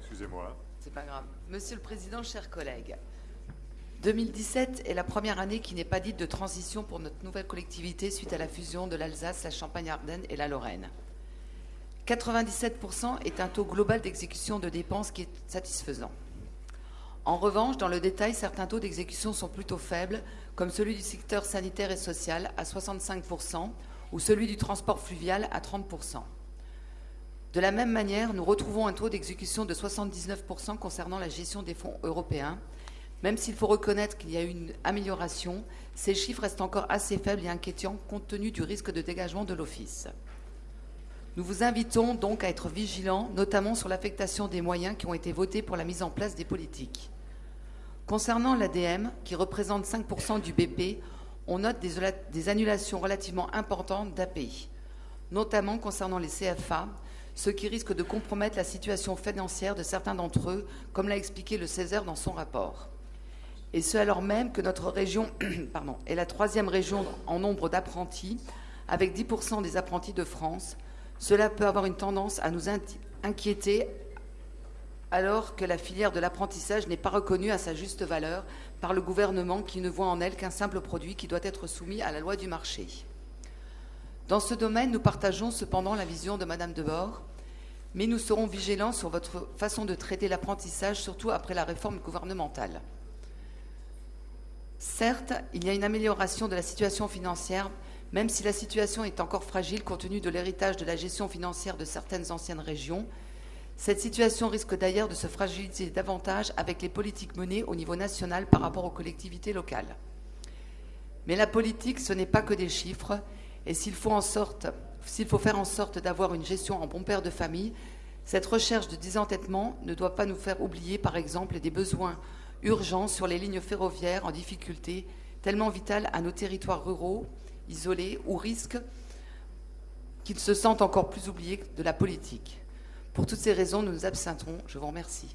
Excusez-moi. C'est pas grave. Monsieur le Président, chers collègues, 2017 est la première année qui n'est pas dite de transition pour notre nouvelle collectivité suite à la fusion de l'Alsace, la Champagne-Ardenne et la Lorraine. 97% est un taux global d'exécution de dépenses qui est satisfaisant. En revanche, dans le détail, certains taux d'exécution sont plutôt faibles, comme celui du secteur sanitaire et social à 65% ou celui du transport fluvial à 30%. De la même manière, nous retrouvons un taux d'exécution de 79% concernant la gestion des fonds européens. Même s'il faut reconnaître qu'il y a eu une amélioration, ces chiffres restent encore assez faibles et inquiétants compte tenu du risque de dégagement de l'Office. Nous vous invitons donc à être vigilants, notamment sur l'affectation des moyens qui ont été votés pour la mise en place des politiques. Concernant l'ADM, qui représente 5% du BP, on note des, annulations relativement importantes d'API, notamment concernant les CFA, ce qui risque de compromettre la situation financière de certains d'entre eux, comme l'a expliqué le Césaire dans son rapport. Et ce alors même que notre région est la troisième région en nombre d'apprentis, avec 10% des apprentis de France. Cela peut avoir une tendance à nous inquiéter alors que la filière de l'apprentissage n'est pas reconnue à sa juste valeur par le gouvernement qui ne voit en elle qu'un simple produit qui doit être soumis à la loi du marché. Dans ce domaine, nous partageons cependant la vision de Madame Debord, mais nous serons vigilants sur votre façon de traiter l'apprentissage, surtout après la réforme gouvernementale. Certes, il y a une amélioration de la situation financière, même si la situation est encore fragile compte tenu de l'héritage de la gestion financière de certaines anciennes régions. Cette situation risque d'ailleurs de se fragiliser davantage avec les politiques menées au niveau national par rapport aux collectivités locales. Mais la politique, ce n'est pas que des chiffres, et s'il faut, faire en sorte d'avoir une gestion en bon père de famille, cette recherche de désentêtement ne doit pas nous faire oublier, par exemple, des besoins urgents sur les lignes ferroviaires en difficulté, tellement vitales à nos territoires ruraux, isolés, ou risquent qu'ils se sentent encore plus oubliés de la politique. Pour toutes ces raisons, nous nous abstiendrons. Je vous remercie.